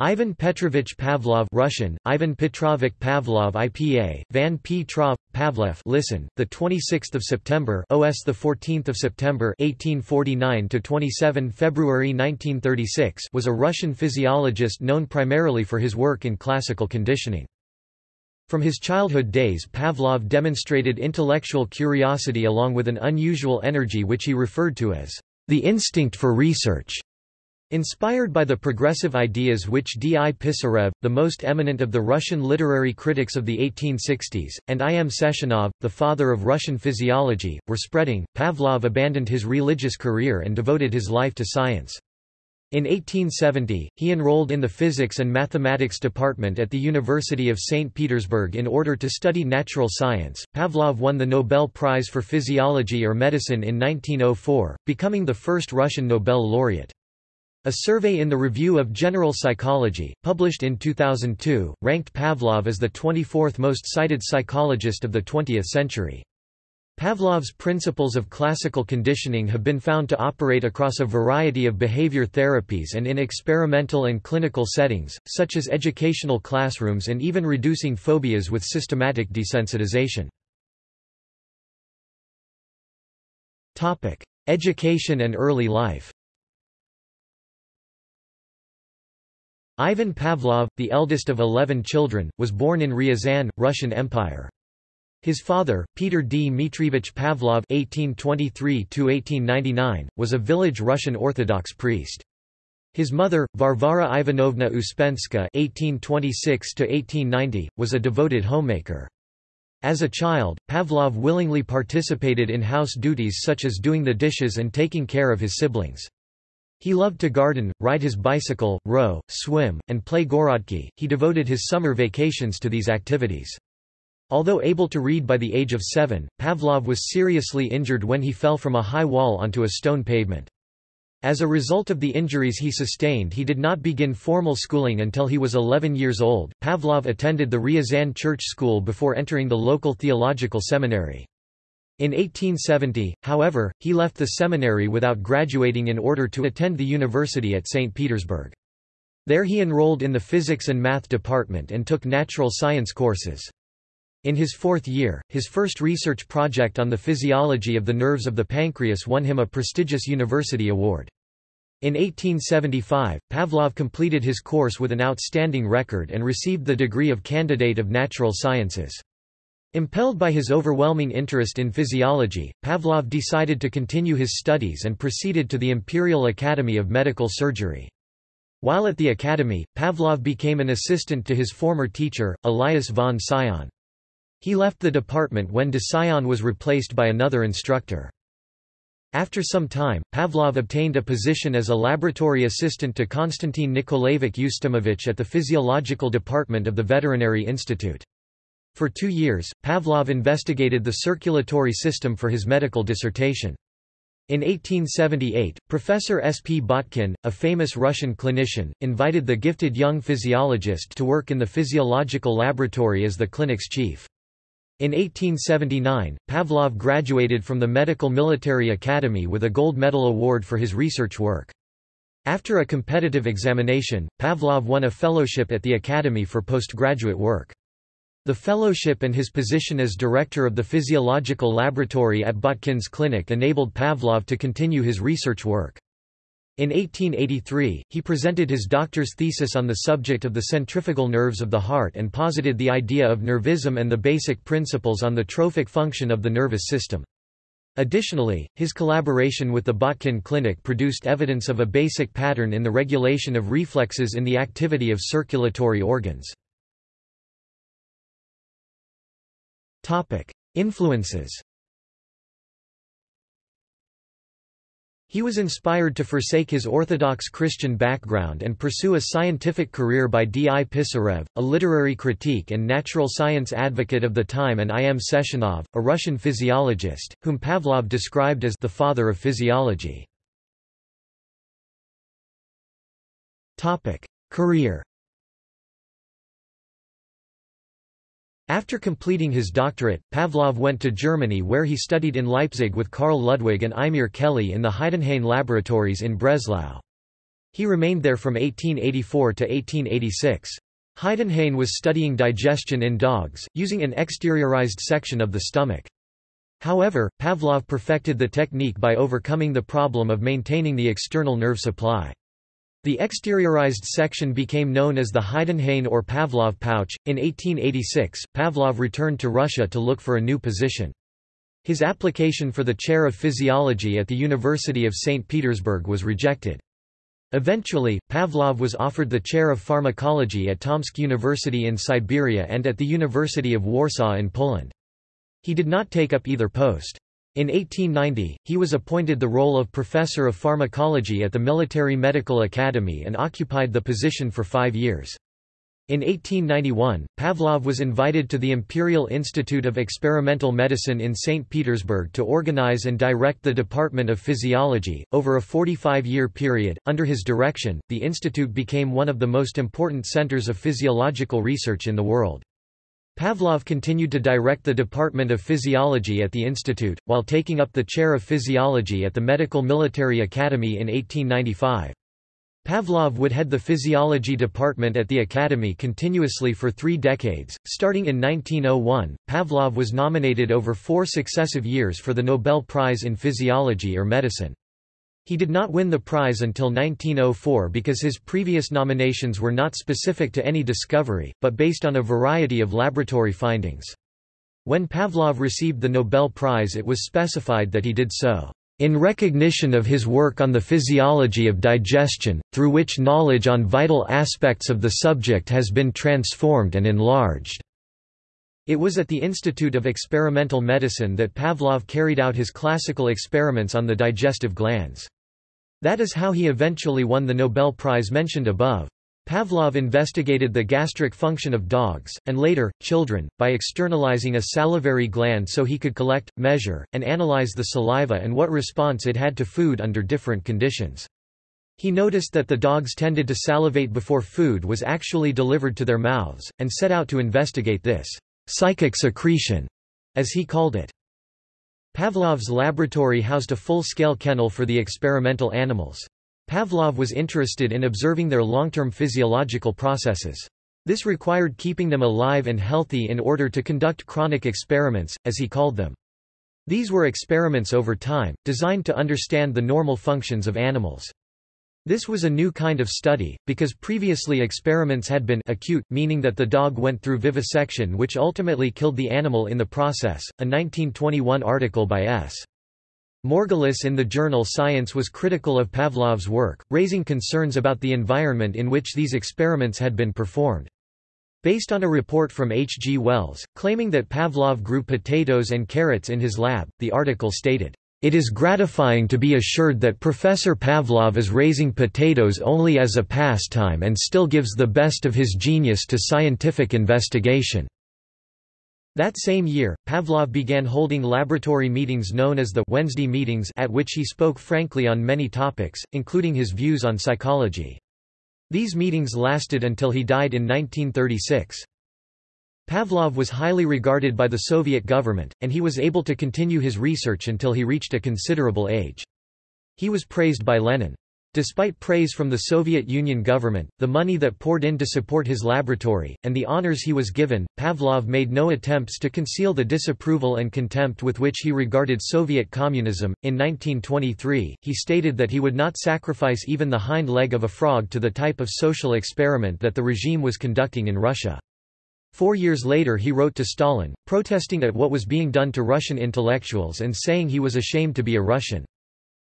Ivan Petrovich Pavlov Russian, Ivan Petrovich Pavlov IPA, Van Petrov, Pavlev listen, the 26th of September OS the 14th of September 1849 to 27 February 1936 was a Russian physiologist known primarily for his work in classical conditioning. From his childhood days Pavlov demonstrated intellectual curiosity along with an unusual energy which he referred to as the instinct for research. Inspired by the progressive ideas which D. I. Pisarev, the most eminent of the Russian literary critics of the 1860s, and I. M. Sechenov, the father of Russian physiology, were spreading, Pavlov abandoned his religious career and devoted his life to science. In 1870, he enrolled in the physics and mathematics department at the University of St. Petersburg in order to study natural science. Pavlov won the Nobel Prize for Physiology or Medicine in 1904, becoming the first Russian Nobel laureate. A survey in the Review of General Psychology, published in 2002, ranked Pavlov as the 24th most cited psychologist of the 20th century. Pavlov's principles of classical conditioning have been found to operate across a variety of behavior therapies and in experimental and clinical settings, such as educational classrooms and even reducing phobias with systematic desensitization. Education and early life Ivan Pavlov, the eldest of eleven children, was born in Ryazan, Russian Empire. His father, Peter D. Dmitrievich Pavlov (1823–1899), was a village Russian Orthodox priest. His mother, Varvara Ivanovna Uspenska (1826–1890), was a devoted homemaker. As a child, Pavlov willingly participated in house duties such as doing the dishes and taking care of his siblings. He loved to garden, ride his bicycle, row, swim, and play gorodki. He devoted his summer vacations to these activities. Although able to read by the age of seven, Pavlov was seriously injured when he fell from a high wall onto a stone pavement. As a result of the injuries he sustained he did not begin formal schooling until he was 11 years old. Pavlov attended the Ryazan church school before entering the local theological seminary. In 1870, however, he left the seminary without graduating in order to attend the university at St. Petersburg. There he enrolled in the physics and math department and took natural science courses. In his fourth year, his first research project on the physiology of the nerves of the pancreas won him a prestigious university award. In 1875, Pavlov completed his course with an outstanding record and received the degree of Candidate of Natural Sciences. Impelled by his overwhelming interest in physiology, Pavlov decided to continue his studies and proceeded to the Imperial Academy of Medical Surgery. While at the academy, Pavlov became an assistant to his former teacher, Elias von Cyon. He left the department when de Cyon was replaced by another instructor. After some time, Pavlov obtained a position as a laboratory assistant to Konstantin Nikolaevich Ustimovich at the physiological department of the Veterinary Institute. For two years, Pavlov investigated the circulatory system for his medical dissertation. In 1878, Professor S. P. Botkin, a famous Russian clinician, invited the gifted young physiologist to work in the physiological laboratory as the clinic's chief. In 1879, Pavlov graduated from the Medical Military Academy with a gold medal award for his research work. After a competitive examination, Pavlov won a fellowship at the Academy for postgraduate work. The fellowship and his position as director of the physiological laboratory at Botkin's clinic enabled Pavlov to continue his research work. In 1883, he presented his doctor's thesis on the subject of the centrifugal nerves of the heart and posited the idea of nervism and the basic principles on the trophic function of the nervous system. Additionally, his collaboration with the Botkin Clinic produced evidence of a basic pattern in the regulation of reflexes in the activity of circulatory organs. Topic: Influences. He was inspired to forsake his Orthodox Christian background and pursue a scientific career by D. I. Pisarev, a literary critique and natural science advocate of the time and I. M. Sechenov, a Russian physiologist, whom Pavlov described as the father of physiology. Career After completing his doctorate, Pavlov went to Germany where he studied in Leipzig with Karl Ludwig and Imre Kelly in the Heidenhain laboratories in Breslau. He remained there from 1884 to 1886. Heidenhain was studying digestion in dogs, using an exteriorized section of the stomach. However, Pavlov perfected the technique by overcoming the problem of maintaining the external nerve supply. The exteriorized section became known as the Heidenhain or Pavlov pouch. In 1886, Pavlov returned to Russia to look for a new position. His application for the chair of physiology at the University of St. Petersburg was rejected. Eventually, Pavlov was offered the chair of pharmacology at Tomsk University in Siberia and at the University of Warsaw in Poland. He did not take up either post. In 1890, he was appointed the role of professor of pharmacology at the Military Medical Academy and occupied the position for five years. In 1891, Pavlov was invited to the Imperial Institute of Experimental Medicine in St. Petersburg to organize and direct the Department of Physiology. Over a 45 year period, under his direction, the institute became one of the most important centers of physiological research in the world. Pavlov continued to direct the Department of Physiology at the institute, while taking up the chair of physiology at the Medical Military Academy in 1895. Pavlov would head the physiology department at the academy continuously for three decades. Starting in 1901, Pavlov was nominated over four successive years for the Nobel Prize in Physiology or Medicine. He did not win the prize until 1904 because his previous nominations were not specific to any discovery, but based on a variety of laboratory findings. When Pavlov received the Nobel Prize it was specified that he did so in recognition of his work on the physiology of digestion, through which knowledge on vital aspects of the subject has been transformed and enlarged. It was at the Institute of Experimental Medicine that Pavlov carried out his classical experiments on the digestive glands. That is how he eventually won the Nobel Prize mentioned above. Pavlov investigated the gastric function of dogs, and later, children, by externalizing a salivary gland so he could collect, measure, and analyze the saliva and what response it had to food under different conditions. He noticed that the dogs tended to salivate before food was actually delivered to their mouths, and set out to investigate this psychic secretion, as he called it. Pavlov's laboratory housed a full-scale kennel for the experimental animals. Pavlov was interested in observing their long-term physiological processes. This required keeping them alive and healthy in order to conduct chronic experiments, as he called them. These were experiments over time, designed to understand the normal functions of animals. This was a new kind of study, because previously experiments had been acute, meaning that the dog went through vivisection which ultimately killed the animal in the process. A 1921 article by S. Morgulis in the journal Science was critical of Pavlov's work, raising concerns about the environment in which these experiments had been performed. Based on a report from H. G. Wells, claiming that Pavlov grew potatoes and carrots in his lab, the article stated, "...it is gratifying to be assured that Professor Pavlov is raising potatoes only as a pastime and still gives the best of his genius to scientific investigation." That same year, Pavlov began holding laboratory meetings known as the Wednesday meetings at which he spoke frankly on many topics, including his views on psychology. These meetings lasted until he died in 1936. Pavlov was highly regarded by the Soviet government, and he was able to continue his research until he reached a considerable age. He was praised by Lenin. Despite praise from the Soviet Union government, the money that poured in to support his laboratory, and the honors he was given, Pavlov made no attempts to conceal the disapproval and contempt with which he regarded Soviet communism. In 1923, he stated that he would not sacrifice even the hind leg of a frog to the type of social experiment that the regime was conducting in Russia. Four years later he wrote to Stalin, protesting at what was being done to Russian intellectuals and saying he was ashamed to be a Russian.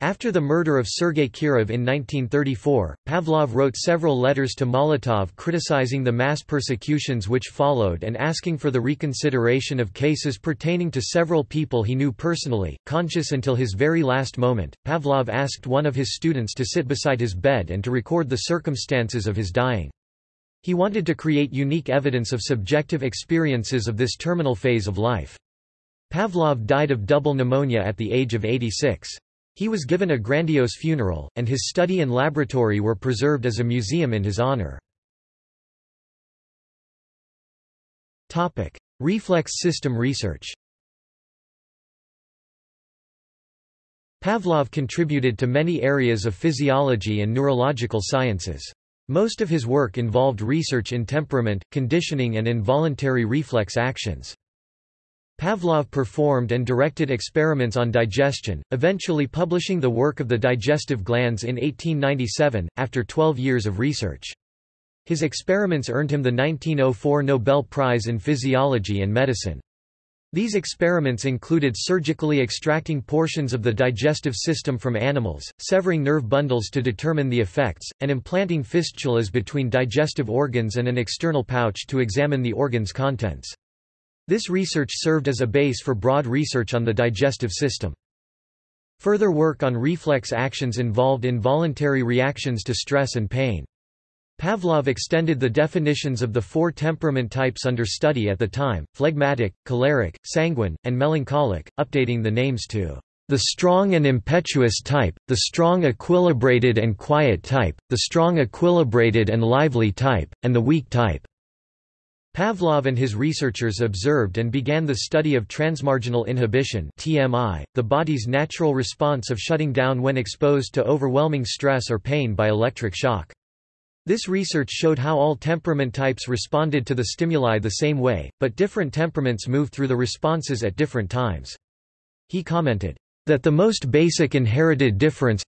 After the murder of Sergei Kirov in 1934, Pavlov wrote several letters to Molotov criticizing the mass persecutions which followed and asking for the reconsideration of cases pertaining to several people he knew personally. Conscious until his very last moment, Pavlov asked one of his students to sit beside his bed and to record the circumstances of his dying. He wanted to create unique evidence of subjective experiences of this terminal phase of life. Pavlov died of double pneumonia at the age of 86. He was given a grandiose funeral, and his study and laboratory were preserved as a museum in his honor. Topic: Reflex system research. Pavlov contributed to many areas of physiology and neurological sciences. Most of his work involved research in temperament, conditioning and involuntary reflex actions. Pavlov performed and directed experiments on digestion, eventually publishing the work of the digestive glands in 1897, after 12 years of research. His experiments earned him the 1904 Nobel Prize in Physiology and Medicine. These experiments included surgically extracting portions of the digestive system from animals, severing nerve bundles to determine the effects, and implanting fistulas between digestive organs and an external pouch to examine the organ's contents. This research served as a base for broad research on the digestive system. Further work on reflex actions involved involuntary reactions to stress and pain. Pavlov extended the definitions of the four temperament types under study at the time, phlegmatic, choleric, sanguine, and melancholic, updating the names to the strong and impetuous type, the strong equilibrated and quiet type, the strong equilibrated and lively type, and the weak type. Pavlov and his researchers observed and began the study of transmarginal inhibition TMI, the body's natural response of shutting down when exposed to overwhelming stress or pain by electric shock. This research showed how all temperament types responded to the stimuli the same way, but different temperaments move through the responses at different times. He commented, that the most basic inherited difference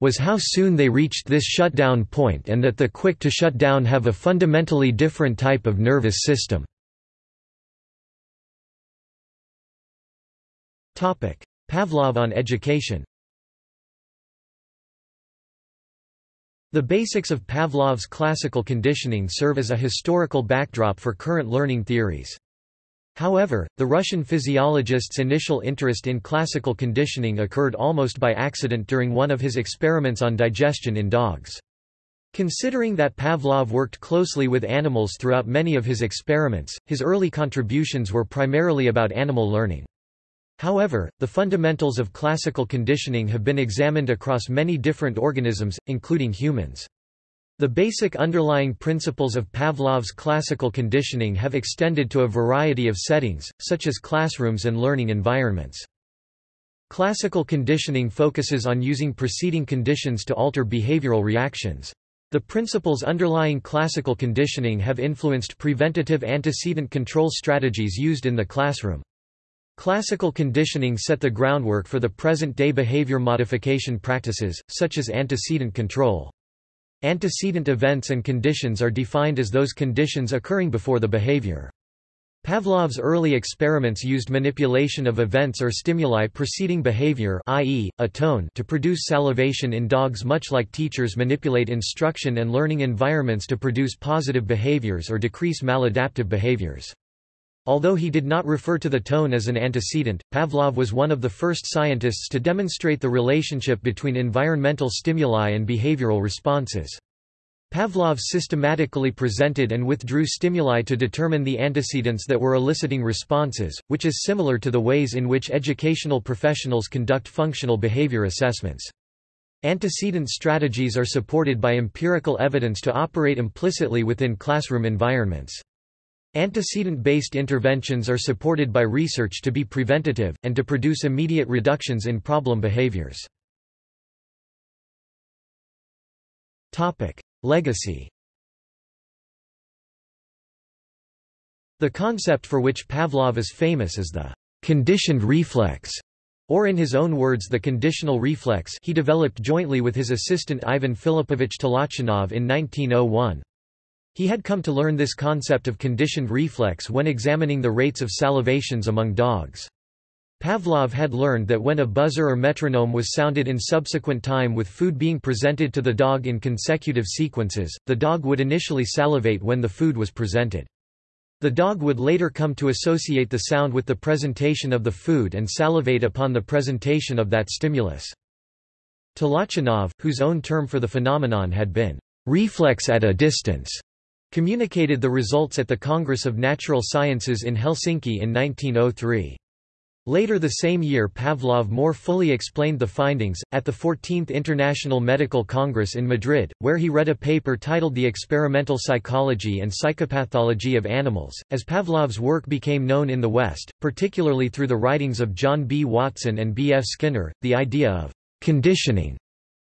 was how soon they reached this shutdown point and that the quick to shut down have a fundamentally different type of nervous system. Pavlov on education The basics of Pavlov's classical conditioning serve as a historical backdrop for current learning theories. However, the Russian physiologist's initial interest in classical conditioning occurred almost by accident during one of his experiments on digestion in dogs. Considering that Pavlov worked closely with animals throughout many of his experiments, his early contributions were primarily about animal learning. However, the fundamentals of classical conditioning have been examined across many different organisms, including humans. The basic underlying principles of Pavlov's classical conditioning have extended to a variety of settings, such as classrooms and learning environments. Classical conditioning focuses on using preceding conditions to alter behavioral reactions. The principles underlying classical conditioning have influenced preventative antecedent control strategies used in the classroom. Classical conditioning set the groundwork for the present-day behavior modification practices, such as antecedent control. Antecedent events and conditions are defined as those conditions occurring before the behavior. Pavlov's early experiments used manipulation of events or stimuli preceding behavior i.e., a tone to produce salivation in dogs much like teachers manipulate instruction and learning environments to produce positive behaviors or decrease maladaptive behaviors. Although he did not refer to the tone as an antecedent, Pavlov was one of the first scientists to demonstrate the relationship between environmental stimuli and behavioral responses. Pavlov systematically presented and withdrew stimuli to determine the antecedents that were eliciting responses, which is similar to the ways in which educational professionals conduct functional behavior assessments. Antecedent strategies are supported by empirical evidence to operate implicitly within classroom environments. Antecedent-based interventions are supported by research to be preventative, and to produce immediate reductions in problem behaviors. Legacy The concept for which Pavlov is famous is the conditioned reflex, or in his own words the conditional reflex he developed jointly with his assistant Ivan Filipovich Tolochinov in 1901. He had come to learn this concept of conditioned reflex when examining the rates of salivations among dogs. Pavlov had learned that when a buzzer or metronome was sounded in subsequent time with food being presented to the dog in consecutive sequences, the dog would initially salivate when the food was presented. The dog would later come to associate the sound with the presentation of the food and salivate upon the presentation of that stimulus. Tolochinov, whose own term for the phenomenon had been reflex at a distance, communicated the results at the Congress of Natural Sciences in Helsinki in 1903. Later the same year Pavlov more fully explained the findings, at the 14th International Medical Congress in Madrid, where he read a paper titled The Experimental Psychology and Psychopathology of Animals. As Pavlov's work became known in the West, particularly through the writings of John B. Watson and B. F. Skinner, the idea of conditioning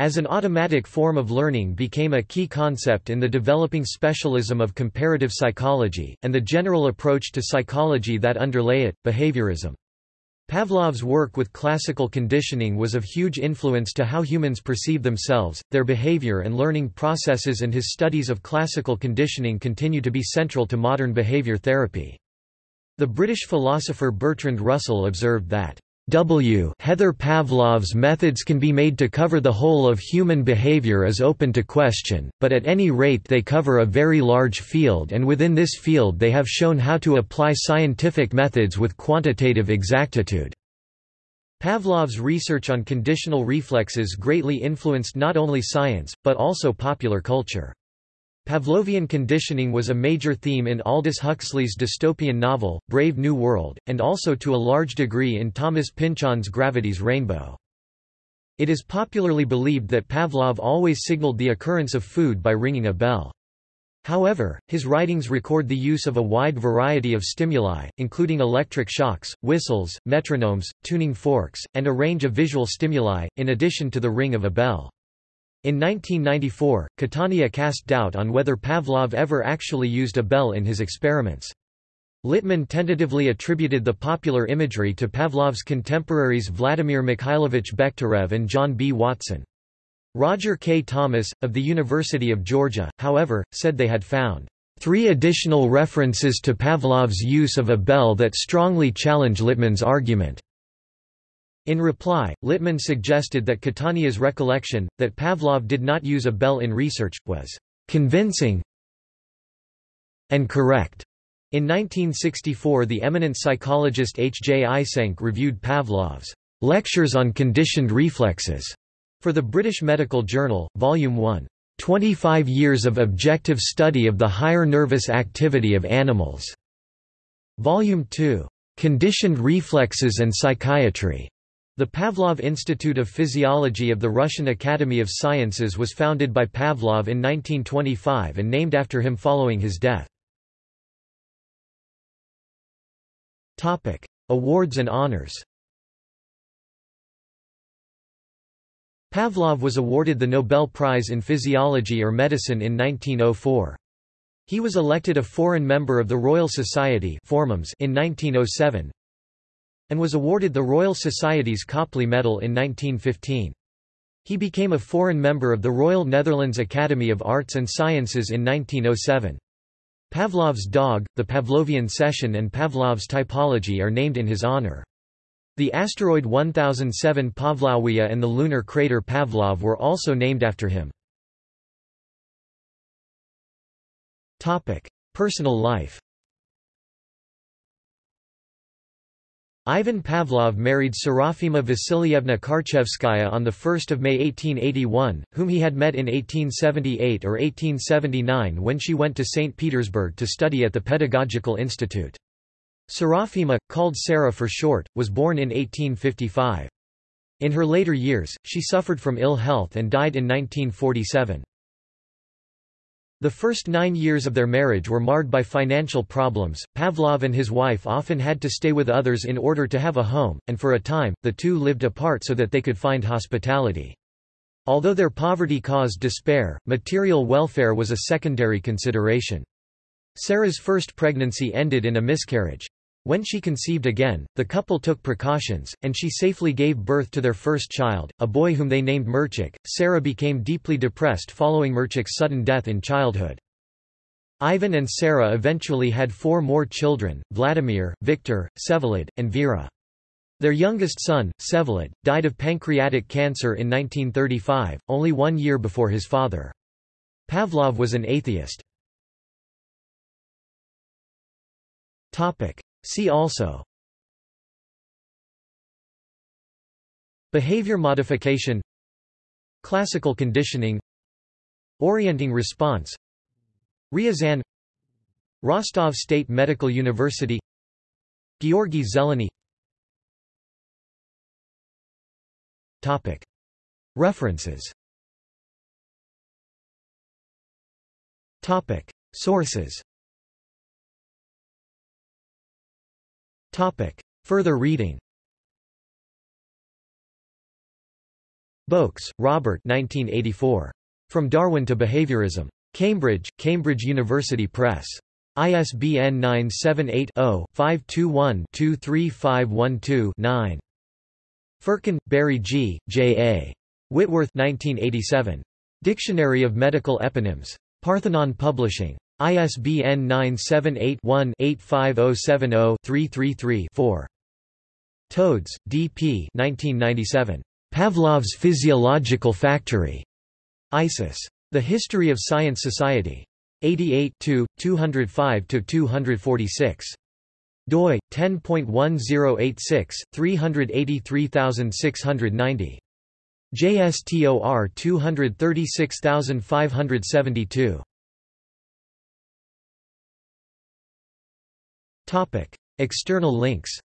as an automatic form of learning became a key concept in the developing specialism of comparative psychology, and the general approach to psychology that underlay it, behaviorism. Pavlov's work with classical conditioning was of huge influence to how humans perceive themselves, their behavior and learning processes and his studies of classical conditioning continue to be central to modern behavior therapy. The British philosopher Bertrand Russell observed that W. Heather Pavlov's methods can be made to cover the whole of human behavior is open to question, but at any rate they cover a very large field and within this field they have shown how to apply scientific methods with quantitative exactitude. Pavlov's research on conditional reflexes greatly influenced not only science, but also popular culture. Pavlovian conditioning was a major theme in Aldous Huxley's dystopian novel, Brave New World, and also to a large degree in Thomas Pynchon's Gravity's Rainbow. It is popularly believed that Pavlov always signaled the occurrence of food by ringing a bell. However, his writings record the use of a wide variety of stimuli, including electric shocks, whistles, metronomes, tuning forks, and a range of visual stimuli, in addition to the ring of a bell. In 1994, Catania cast doubt on whether Pavlov ever actually used a bell in his experiments. Littman tentatively attributed the popular imagery to Pavlov's contemporaries Vladimir Mikhailovich Bekhterev and John B. Watson. Roger K. Thomas, of the University of Georgia, however, said they had found three additional references to Pavlov's use of a bell that strongly challenge Littman's argument. In reply, Littman suggested that Catania's recollection, that Pavlov did not use a bell in research, was convincing and correct. In 1964 the eminent psychologist H. J. Eysenck reviewed Pavlov's Lectures on Conditioned Reflexes for the British Medical Journal, Volume 1. 25 Years of Objective Study of the Higher Nervous Activity of Animals. Volume 2. Conditioned Reflexes and Psychiatry. The Pavlov Institute of Physiology of the Russian Academy of Sciences was founded by Pavlov in 1925 and named after him following his death. Topic: Awards and honors Pavlov was awarded the Nobel Prize in Physiology or Medicine in 1904. He was elected a foreign member of the Royal Society in 1907, and was awarded the Royal Society's Copley Medal in 1915. He became a foreign member of the Royal Netherlands Academy of Arts and Sciences in 1907. Pavlov's dog, the Pavlovian session and Pavlov's typology are named in his honor. The asteroid 1007 Pavlovia and the lunar crater Pavlov were also named after him. Personal life Ivan Pavlov married Serafima Vasilyevna Karchevskaya on 1 May 1881, whom he had met in 1878 or 1879 when she went to St. Petersburg to study at the Pedagogical Institute. Serafima, called Sarah for short, was born in 1855. In her later years, she suffered from ill health and died in 1947. The first nine years of their marriage were marred by financial problems. Pavlov and his wife often had to stay with others in order to have a home, and for a time, the two lived apart so that they could find hospitality. Although their poverty caused despair, material welfare was a secondary consideration. Sarah's first pregnancy ended in a miscarriage. When she conceived again, the couple took precautions, and she safely gave birth to their first child, a boy whom they named Mirchik. Sarah became deeply depressed following Mirchik's sudden death in childhood. Ivan and Sarah eventually had four more children, Vladimir, Victor, Vsevolod, and Vera. Their youngest son, Vsevolod, died of pancreatic cancer in 1935, only one year before his father. Pavlov was an atheist. See also. Behavior modification. Classical conditioning. Orienting response. Ryazan. Rostov State Medical University. Georgy Zeleny. Topic. References. Topic. Sources Topic. Further reading Boakes, Robert 1984. From Darwin to Behaviorism. Cambridge, Cambridge University Press. ISBN 978-0-521-23512-9. Firkin, Barry G., J. A. Whitworth 1987. Dictionary of Medical Eponyms. Parthenon Publishing. ISBN 978-1-85070-333-4. Todes, D. P. 1997. Pavlov's Physiological Factory. ISIS. The History of Science Society. 88 205–246. doi, 10.1086, 383690. JSTOR 236572. External links.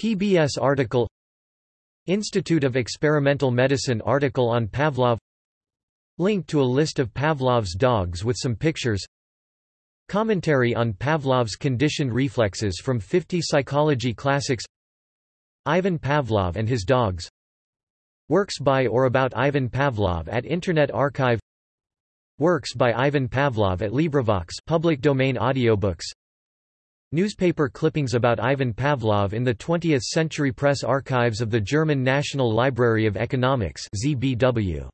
PBS article Institute of Experimental Medicine article on Pavlov Link to a list of Pavlov's dogs with some pictures Commentary on Pavlov's conditioned reflexes from 50 Psychology Classics Ivan Pavlov and his dogs Works by or about Ivan Pavlov at Internet Archive Works by Ivan Pavlov at LibriVox public domain audiobooks. Newspaper clippings about Ivan Pavlov in the 20th Century Press Archives of the German National Library of Economics ZBW